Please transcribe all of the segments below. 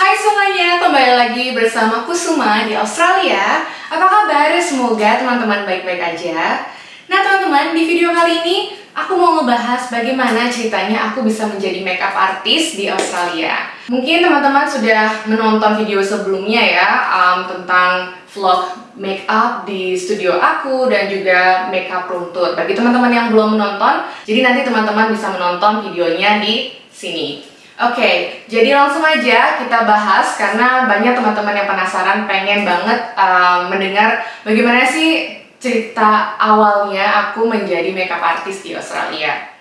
Hai semuanya, kembali lagi bersama Kusuma di Australia. Apa kabar? Semoga teman-teman baik-baik aja. Nah teman-teman, di video kali ini aku mau ngebahas bagaimana ceritanya aku bisa menjadi makeup artist di Australia. Mungkin teman-teman sudah menonton video sebelumnya ya um, Tentang vlog makeup di studio aku dan juga makeup tour. Bagi teman-teman yang belum menonton, jadi nanti teman-teman bisa menonton videonya di sini Oke, jadi langsung aja kita bahas karena banyak teman-teman yang penasaran pengen banget uh, mendengar bagaimana sih cerita awalnya aku menjadi makeup artist di Australia.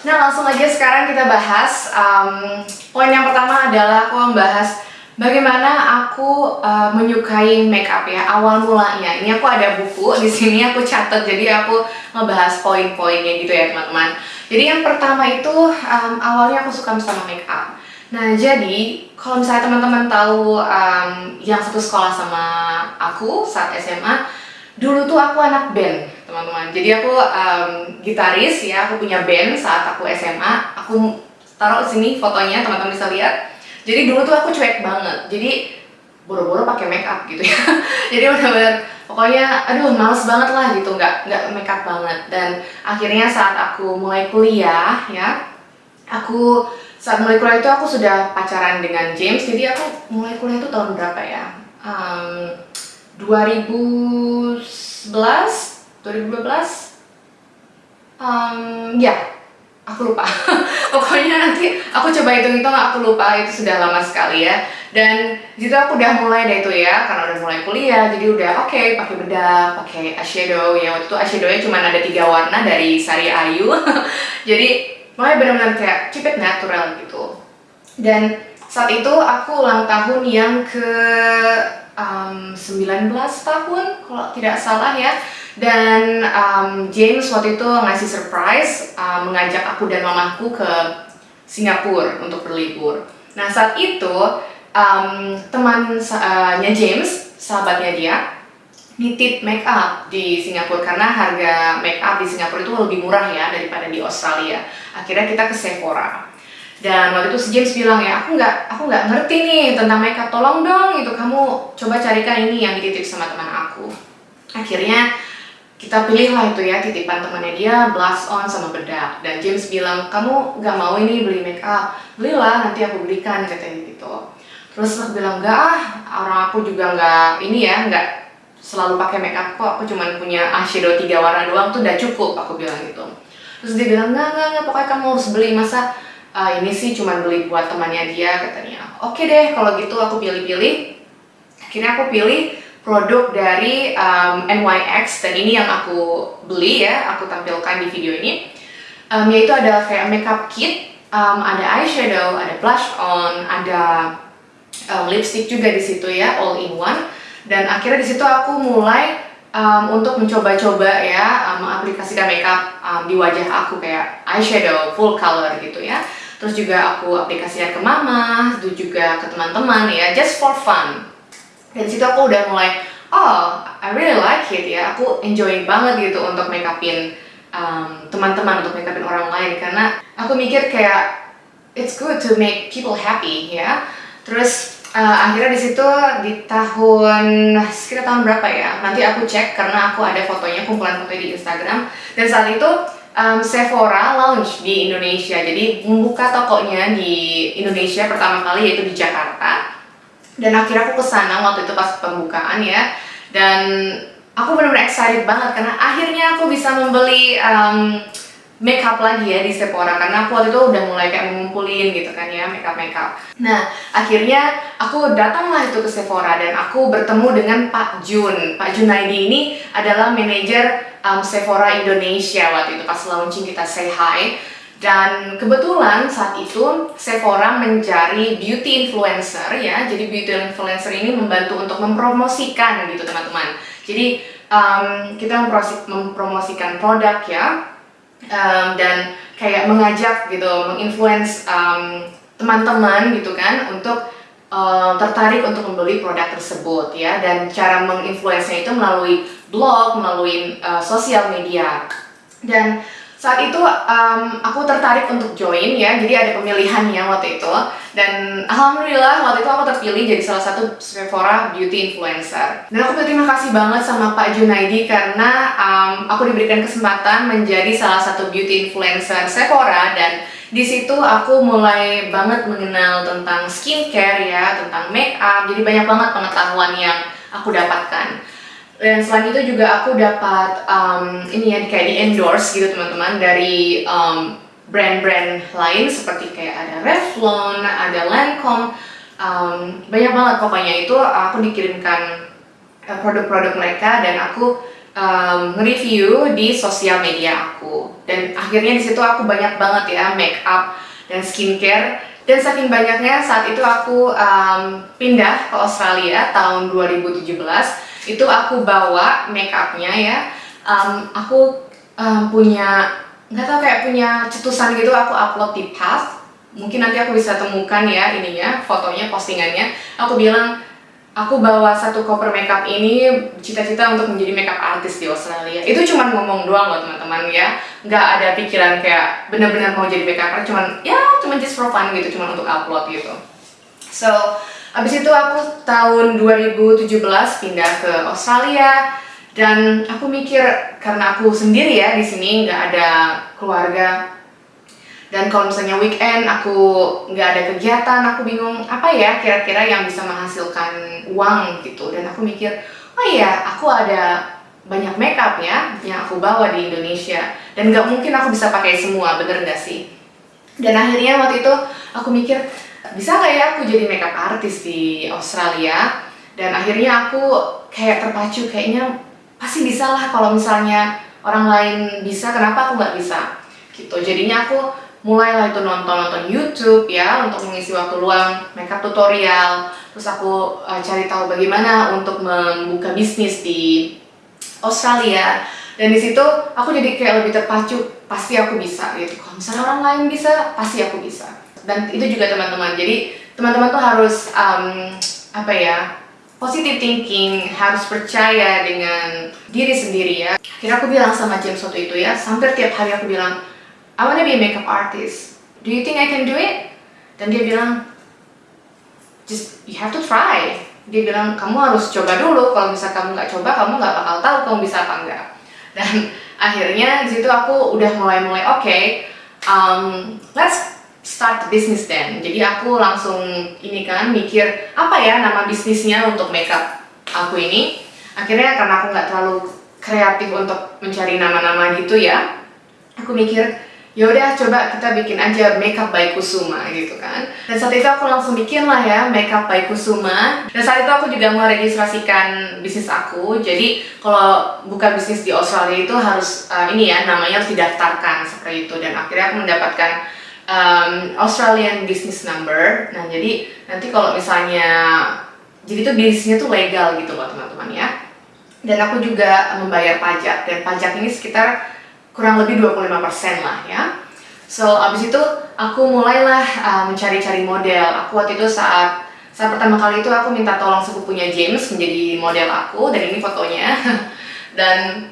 Nah langsung aja sekarang kita bahas. Um, poin yang pertama adalah aku membahas bagaimana aku uh, menyukai makeup ya awal mulanya. Ini aku ada buku di sini aku catat jadi aku ngebahas poin-poinnya gitu ya teman-teman. Jadi yang pertama itu um, awalnya aku suka sama make up. Nah jadi kalau misalnya teman-teman tahu um, yang satu sekolah sama aku saat SMA, dulu tuh aku anak band teman-teman. Jadi aku um, gitaris ya, aku punya band saat aku SMA. Aku taruh sini fotonya teman-teman bisa lihat. Jadi dulu tuh aku cuek banget. Jadi boro-boro pakai make up gitu ya. Jadi benar-benar pokoknya aduh males banget lah gitu nggak nggak makeup banget dan akhirnya saat aku mulai kuliah ya aku saat mulai kuliah itu aku sudah pacaran dengan James jadi aku mulai kuliah itu tahun berapa ya um, 2011 2012 um, ya aku lupa. Pokoknya nanti aku coba hitung-hitung aku lupa itu sudah lama sekali ya. Dan situ aku udah mulai deh itu ya karena udah mulai kuliah jadi udah oke okay, pakai bedak pakai eyeshadow ya. Waktu itu eyeshadownya cuma ada tiga warna dari Sari Ayu. Jadi mulai benar-benar kayak keep natural gitu. Dan saat itu aku ulang tahun yang ke um, 19 tahun kalau tidak salah ya dan um, James waktu itu ngasih surprise um, mengajak aku dan mamaku ke Singapura untuk berlibur. Nah saat itu um, temannya James, sahabatnya dia, nitip make up di Singapura karena harga make up di Singapura itu lebih murah ya daripada di Australia. Akhirnya kita ke Sephora. Dan waktu itu si James bilang ya, aku nggak aku nggak ngerti nih tentang makeup, tolong dong itu kamu coba carikan ini yang dititip sama teman aku. Akhirnya kita pilih lah itu ya titipan temannya dia blush on sama bedak. Dan James bilang kamu nggak mau ini beli make up? Belilah nanti aku belikan katanya gitu. Terus aku bilang enggak ah orang aku juga nggak ini ya nggak selalu pakai make up kok. Aku cuma punya eyeshadow tiga warna doang tuh udah cukup aku bilang gitu. Terus dia bilang enggak enggak enggak pokoknya kamu harus beli. Masa uh, ini sih cuma beli buat temannya dia katanya. Oke deh kalau gitu aku pilih-pilih. Akhirnya aku pilih produk dari um, NYX dan ini yang aku beli ya, aku tampilkan di video ini. Um, yaitu ada kayak makeup kit, um, ada eyeshadow, ada blush on, ada um, lipstick juga di situ ya, all in one. Dan akhirnya di situ aku mulai um, untuk mencoba-coba ya um, mengaplikasikan makeup um, di wajah aku kayak eyeshadow full color gitu ya. Terus juga aku aplikasikan ke mama, itu juga ke teman-teman ya, just for fun dan situ aku udah mulai oh I really like it ya. Aku enjoy banget gitu untuk make upin teman-teman um, untuk make upin orang lain. Karena aku mikir kayak it's good to make people happy ya. Terus uh, akhirnya di situ di tahun sekitar tahun berapa ya nanti aku cek karena aku ada fotonya kumpulan foto di Instagram. Dan saat itu um, Sephora launch di Indonesia. Jadi membuka tokonya di Indonesia pertama kali yaitu di Jakarta dan akhirnya aku ke sana waktu itu pas pembukaan ya dan aku benar-benar excited banget karena akhirnya aku bisa membeli um, makeup lagi ya di Sephora karena aku waktu itu udah mulai kayak mengumpulin gitu kan ya makeup makeup. Nah akhirnya aku datanglah itu ke Sephora dan aku bertemu dengan Pak Jun. Pak Junaidi ini adalah manajer um, Sephora Indonesia waktu itu pas launching kita say hi dan kebetulan saat itu Sephora mencari beauty influencer ya. Jadi beauty influencer ini membantu untuk mempromosikan gitu teman-teman. Jadi um, kita mempromosikan produk ya. Um, dan kayak mengajak gitu, menginfluence teman-teman gitu kan untuk uh, tertarik untuk membeli produk tersebut ya. Dan cara menginfluence itu melalui blog, melalui uh, sosial media. Dan saat itu um, aku tertarik untuk join ya jadi ada pemilihannya waktu itu. Dan alhamdulillah waktu itu aku terpilih jadi salah satu Sephora beauty influencer. Dan aku berterima kasih banget sama Pak Junaidi karena um, aku diberikan kesempatan menjadi salah satu beauty influencer Sephora dan di situ aku mulai banget mengenal tentang skincare ya tentang make up. Jadi banyak banget pengetahuan yang aku dapatkan dan selain itu juga aku dapat um, ini ya kayak di endorse gitu teman-teman dari um, brand-brand lain seperti kayak ada Revlon, ada Lancome, um, banyak banget. Pokoknya itu aku dikirimkan uh, produk-produk mereka dan aku um, nge-review di sosial media aku. Dan akhirnya di situ aku banyak banget ya make up dan skincare. Dan saking banyaknya saat itu aku um, pindah ke Australia tahun 2017 itu aku bawa make upnya ya. Um, aku um, punya nggak tahu kayak punya cetusan gitu aku upload di Path mungkin nanti aku bisa temukan ya ininya fotonya postingannya. Aku bilang aku bawa satu koper makeup ini cita-cita untuk menjadi makeup artist di Australia. Itu cuma ngomong doang loh teman-teman ya. Nggak ada pikiran kayak bener-bener mau jadi makeup artist cuman ya cuma just for fun gitu cuma untuk upload gitu. So Abis itu aku tahun 2017 pindah ke Australia dan aku mikir karena aku sendiri ya di sini nggak ada keluarga. Dan kalau misalnya weekend aku nggak ada kegiatan aku bingung apa ya kira-kira yang bisa menghasilkan uang gitu. Dan aku mikir oh iya aku ada banyak makeup ya yang aku bawa di Indonesia. Dan nggak mungkin aku bisa pakai semua bener nggak sih? Dan akhirnya waktu itu aku mikir bisa nggak ya aku jadi makeup artist di Australia? Dan akhirnya aku kayak terpacu kayaknya pasti bisa lah kalau misalnya orang lain bisa. Kenapa aku nggak bisa? Gitu. Jadinya aku mulailah itu nonton-nonton YouTube ya untuk mengisi waktu luang makeup tutorial. Terus aku uh, cari tahu bagaimana untuk membuka bisnis di Australia. Dan di situ aku jadi kayak lebih terpacu pasti aku bisa. Gitu. Kalau misalnya orang lain bisa pasti aku bisa dan itu juga teman-teman. Jadi teman-teman tuh harus um, apa ya positive thinking harus percaya dengan diri sendiri ya. Kira aku bilang sama James waktu itu ya hampir tiap hari aku bilang I wanna be a makeup artist. Do you think I can do it? Dan dia bilang just you have to try. Dia bilang kamu harus coba dulu. Kalau misalnya kamu nggak coba kamu nggak bakal tahu kamu bisa apa enggak. Dan akhirnya di situ aku udah mulai-mulai oke okay, um, let's start business then. Jadi aku langsung ini kan mikir apa ya nama bisnisnya untuk makeup aku ini. Akhirnya karena aku nggak terlalu kreatif untuk mencari nama-nama gitu ya, aku mikir ya udah coba kita bikin aja makeup by Kusuma gitu kan. Dan saat itu aku langsung bikin lah ya makeup by Kusuma. Dan saat itu aku juga meregistrasikan bisnis aku. Jadi kalau buka bisnis di Australia itu harus uh, ini ya namanya harus didaftarkan seperti itu. Dan akhirnya aku mendapatkan um, Australian business number. Nah, jadi nanti kalau misalnya jadi itu bisnisnya tuh legal gitu loh teman-teman ya. Dan aku juga membayar pajak dan pajak ini sekitar kurang lebih 25% lah ya. So, abis itu aku mulailah uh, mencari-cari model. Aku waktu itu saat saat pertama kali itu aku minta tolong sepupunya James menjadi model aku dan ini fotonya. dan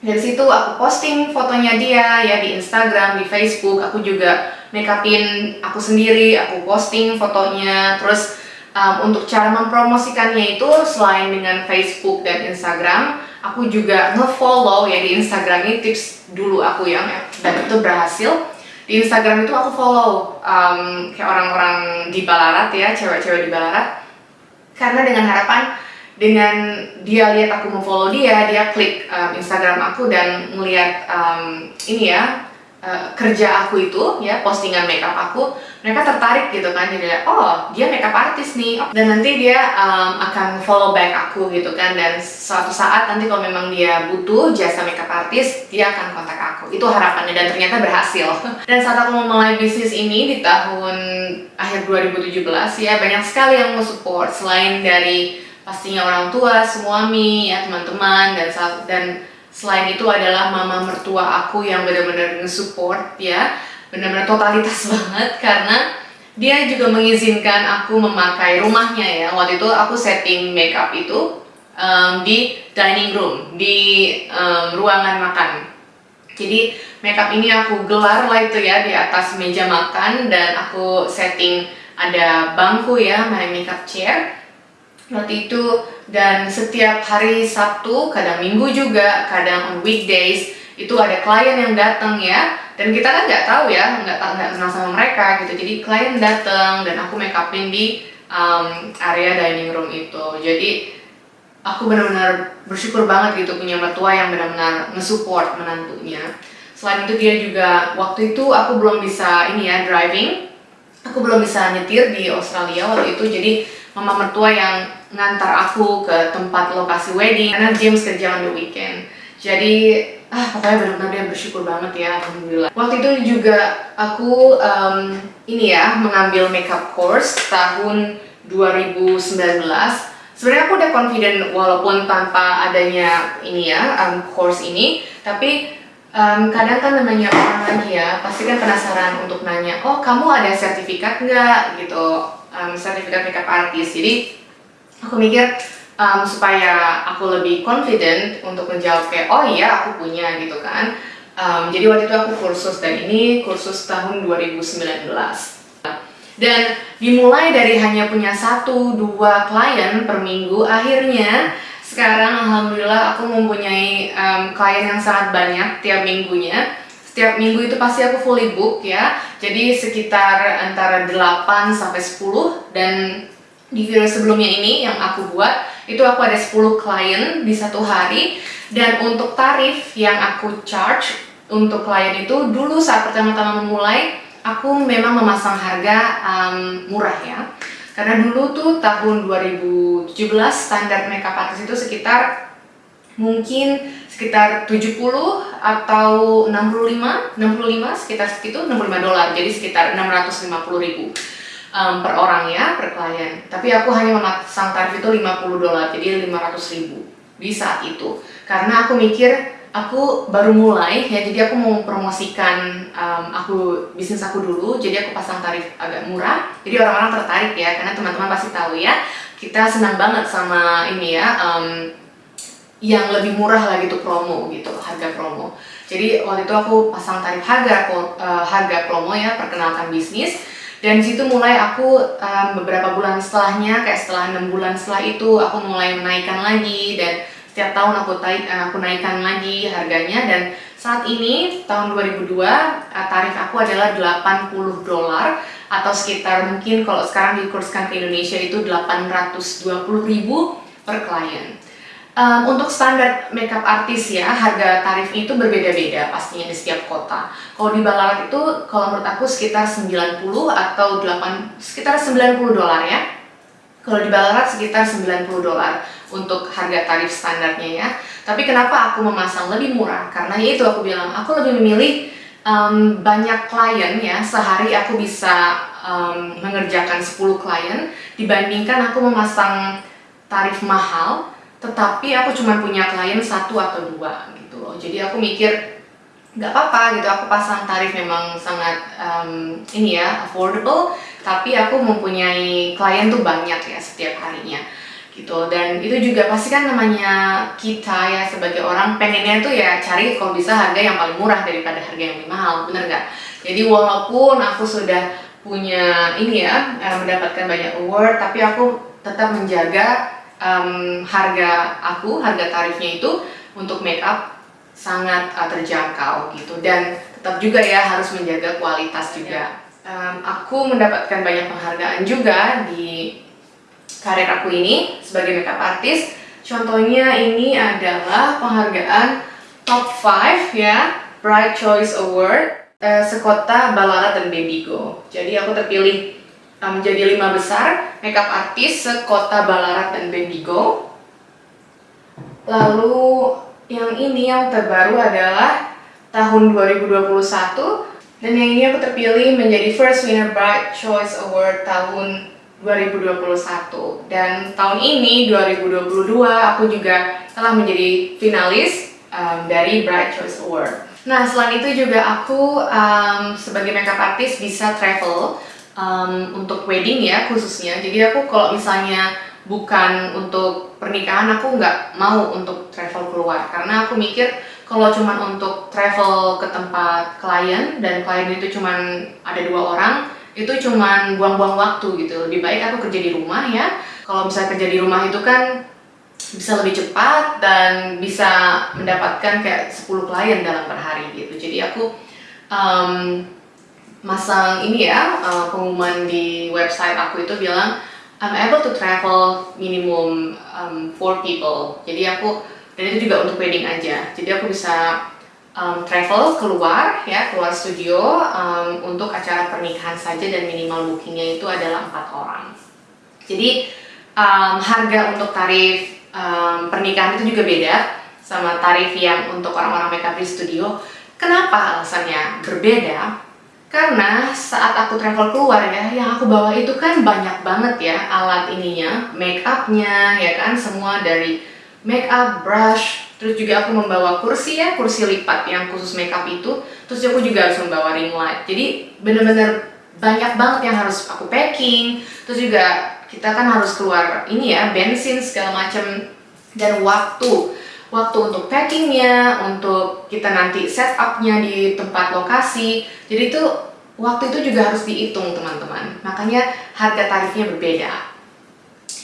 dari situ aku posting fotonya dia ya di Instagram, di Facebook, aku juga make upin aku sendiri, aku posting fotonya, terus um, untuk cara mempromosikannya itu selain dengan Facebook dan Instagram, aku juga nge-follow ya di Instagram ini tips dulu aku yang dan itu berhasil. Di Instagram itu aku follow um, kayak orang-orang di Balarat ya, cewek-cewek di Balarat, karena dengan harapan dengan dia lihat aku mau follow dia, dia klik um, Instagram aku dan melihat um, ini ya uh, kerja aku itu ya postingan makeup aku, mereka tertarik gitu kan jadi oh dia makeup artist nih. Dan nanti dia um, akan follow back aku gitu kan dan suatu saat nanti kalau memang dia butuh jasa makeup artist dia akan kontak aku. Itu harapannya dan ternyata berhasil. Dan saat aku memulai bisnis ini di tahun akhir 2017 ya banyak sekali yang mau support. Selain dari pastinya orang tua, suami, ya teman-teman dan dan selain itu adalah mama mertua aku yang benar-benar nge-support ya. Benar-benar totalitas banget karena dia juga mengizinkan aku memakai rumahnya ya. Waktu itu aku setting makeup itu um, di dining room di um, ruangan makan. Jadi makeup ini aku gelar lah itu ya di atas meja makan dan aku setting ada bangku ya my makeup chair. Waktu itu dan setiap hari Sabtu kadang Minggu juga kadang on weekdays itu ada klien yang datang ya. Dan kita kan nggak tahu ya nggak nggak kenal sama mereka gitu. Jadi klien datang dan aku make upin di um, area dining room itu. Jadi aku benar-benar bersyukur banget gitu punya mertua yang benar-benar nge-support menantunya. Selain itu dia juga waktu itu aku belum bisa ini ya driving, aku belum bisa nyetir di Australia waktu itu. Jadi mama mertua yang ngantar aku ke tempat lokasi wedding karena James kerja on the weekend. Jadi ah pokoknya benar-benar dia bersyukur banget ya alhamdulillah. Waktu itu juga aku um, ini ya mengambil makeup course tahun 2019 sebenarnya aku udah confident walaupun tanpa adanya ini ya um, course ini tapi um, kadang kan namanya orang lagi ya pasti kan penasaran untuk nanya oh kamu ada sertifikat nggak gitu um, sertifikat makeup artist jadi aku mikir um, supaya aku lebih confident untuk menjawab kayak oh iya aku punya gitu kan. Um, jadi waktu itu aku kursus dan ini kursus tahun 2019 dan dimulai dari hanya punya satu dua klien per minggu akhirnya sekarang alhamdulillah aku mempunyai um, klien yang sangat banyak tiap minggunya. Setiap minggu itu pasti aku fully book ya. Jadi sekitar antara 8 sampai 10 dan di video sebelumnya ini yang aku buat itu aku ada 10 klien di satu hari. Dan untuk tarif yang aku charge untuk klien itu dulu saat pertama-tama memulai aku memang memasang harga um, murah ya. Karena dulu tuh tahun 2017 standar makeup artist itu sekitar mungkin sekitar 70 atau 65 65 sekitar segitu 65 dolar. Jadi sekitar 650 ribu um, per orang ya per klien. Tapi aku hanya memasang tarif itu 50 dolar jadi 500 ribu di saat itu. Karena aku mikir aku baru mulai ya jadi aku mau promosikan um, aku bisnis aku dulu jadi aku pasang tarif agak murah. Jadi orang-orang tertarik ya karena teman-teman pasti tahu ya kita senang banget sama ini ya um, yang lebih murah lagi tuh promo gitu harga promo. Jadi waktu itu aku pasang tarif harga uh, harga promo ya perkenalkan bisnis dan situ mulai aku um, beberapa bulan setelahnya kayak setelah enam bulan setelah itu aku mulai menaikkan lagi dan setiap tahun aku taik, eh, aku naikkan lagi harganya dan saat ini tahun 2002 eh, tarif aku adalah 80 dolar atau sekitar mungkin kalau sekarang dikurskan ke Indonesia itu 820 ribu per klien. Um, untuk standar makeup artis ya, harga tarif itu berbeda-beda pastinya di setiap kota. Kalau di Ballarat itu, kalau menurut aku sekitar 90 atau 8, sekitar 90 dolar ya. Kalau di Ballarat sekitar 90 dolar untuk harga tarif standarnya ya. Tapi kenapa aku memasang lebih murah? Karena ya itu aku bilang, aku lebih memilih um, banyak klien ya, sehari aku bisa um, mengerjakan 10 klien dibandingkan aku memasang tarif mahal, tetapi aku cuma punya klien satu atau dua gitu loh. Jadi aku mikir nggak apa-apa gitu. Aku pasang tarif memang sangat um, ini ya affordable tapi aku mempunyai klien tuh banyak ya setiap harinya gitu. Dan itu juga pasti kan namanya kita ya sebagai orang pengennya tuh ya cari kalau bisa harga yang paling murah daripada harga yang lebih mahal bener nggak? Jadi walaupun aku sudah punya ini ya mendapatkan banyak award tapi aku tetap menjaga um, harga aku harga tarifnya itu untuk make up sangat uh, terjangkau gitu. Dan tetap juga ya harus menjaga kualitas juga. Um, aku mendapatkan banyak penghargaan juga di karir aku ini sebagai makeup artist. Contohnya ini adalah penghargaan top 5 ya Bright Choice Award uh, sekota Ballarat dan Bendigo jadi aku terpilih um, menjadi lima besar makeup artist sekota Ballarat dan Bendigo. Lalu yang ini yang terbaru adalah tahun 2021 dan yang ini aku terpilih menjadi first winner Bright Choice Award tahun 2021 dan tahun ini 2022 aku juga telah menjadi finalis um, dari Bright Choice Award. Nah selain itu juga aku um, sebagai makeup artist bisa travel um, untuk wedding ya khususnya. Jadi aku kalau misalnya bukan untuk pernikahan aku nggak mau untuk travel keluar. Karena aku mikir kalau cuman untuk travel ke tempat klien dan klien itu cuman ada dua orang itu cuman buang-buang waktu gitu. Lebih baik aku kerja di rumah ya. Kalau misalnya kerja di rumah itu kan bisa lebih cepat dan bisa mendapatkan kayak 10 klien dalam per hari gitu. Jadi aku um, masang ini ya uh, pengumuman di website aku itu bilang I'm able to travel minimum um, four people. Jadi aku dan itu juga untuk wedding aja. Jadi aku bisa um, travel keluar ya keluar studio um, untuk acara pernikahan saja dan minimal bookingnya itu adalah empat orang. Jadi um, harga untuk tarif um, pernikahan itu juga beda sama tarif yang untuk orang-orang makeup di studio. Kenapa alasannya berbeda karena saat aku travel keluar ya yang aku bawa itu kan banyak banget ya alat ininya make upnya ya kan? Semua dari makeup brush terus juga aku membawa kursi ya kursi lipat yang khusus makeup itu. Terus aku juga harus membawa ring light. Jadi bener-bener banyak banget yang harus aku packing. Terus juga kita kan harus keluar ini ya bensin segala macam dan waktu waktu untuk packingnya untuk kita nanti setupnya di tempat lokasi. Jadi itu waktu itu juga harus dihitung teman-teman. Makanya harga tarifnya berbeda.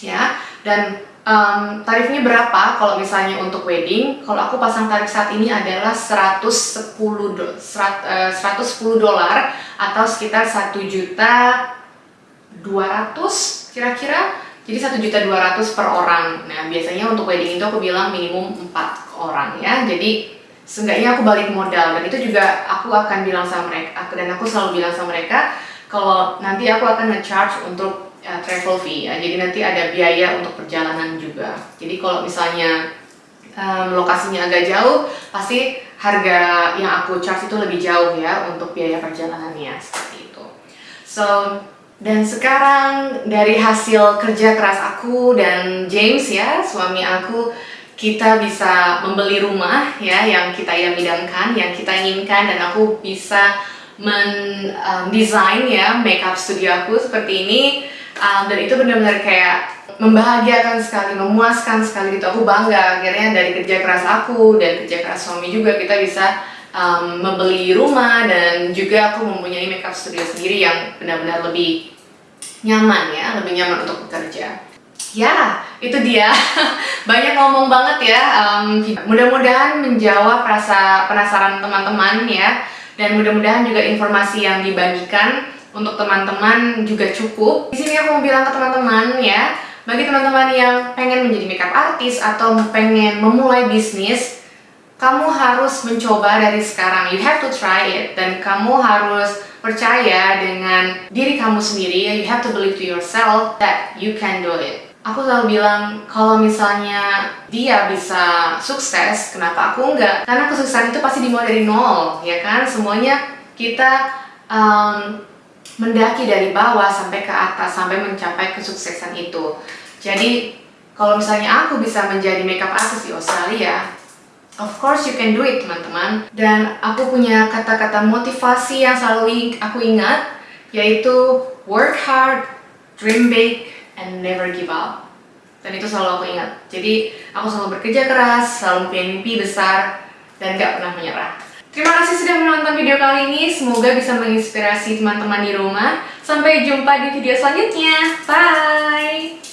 Ya dan um, tarifnya berapa kalau misalnya untuk wedding? Kalau aku pasang tarif saat ini adalah 110 do, 100, uh, 110 dolar atau sekitar 1 juta 200 kira-kira jadi 1 juta 200 per orang nah biasanya untuk wedding itu aku bilang minimum 4 orang ya jadi seenggaknya aku balik modal dan itu juga aku akan bilang sama mereka dan aku selalu bilang sama mereka kalau nanti aku akan nge-charge untuk uh, travel fee ya. Jadi nanti ada biaya untuk perjalanan juga. Jadi kalau misalnya um, lokasinya agak jauh, pasti harga yang aku charge itu lebih jauh ya untuk biaya perjalanannya seperti itu. So dan sekarang dari hasil kerja keras aku dan James ya suami aku kita bisa membeli rumah ya yang kita yang idamkan, yang kita inginkan dan aku bisa mendesain um, ya makeup studio aku seperti ini. Um, dan itu benar-benar kayak membahagiakan sekali, memuaskan sekali gitu. Aku bangga akhirnya dari kerja keras aku dan kerja keras suami juga kita bisa um, membeli rumah dan juga aku mempunyai makeup studio sendiri yang benar-benar lebih nyaman ya, lebih nyaman untuk bekerja. Ya itu dia. Banyak ngomong banget ya um, mudah-mudahan menjawab rasa penasaran teman-teman ya. Dan mudah-mudahan juga informasi yang dibagikan untuk teman-teman juga cukup. Di sini aku mau bilang ke teman-teman ya, bagi teman-teman yang pengen menjadi makeup artist atau pengen memulai bisnis, kamu harus mencoba dari sekarang. You have to try it dan kamu harus percaya dengan diri kamu sendiri. You have to believe to yourself that you can do it. Aku selalu bilang, kalau misalnya dia bisa sukses, kenapa aku enggak? Karena kesuksesan itu pasti dimulai dari nol, ya kan? Semuanya kita um, mendaki dari bawah sampai ke atas sampai mencapai kesuksesan itu jadi kalau misalnya aku bisa menjadi makeup artist di Australia of course you can do it teman-teman dan aku punya kata-kata motivasi yang selalu aku ingat yaitu work hard, dream big, and never give up dan itu selalu aku ingat jadi aku selalu bekerja keras, selalu punya mimpi besar dan gak pernah menyerah Terima kasih sudah menonton video kali ini, semoga bisa menginspirasi teman-teman di rumah. Sampai jumpa di video selanjutnya. Bye!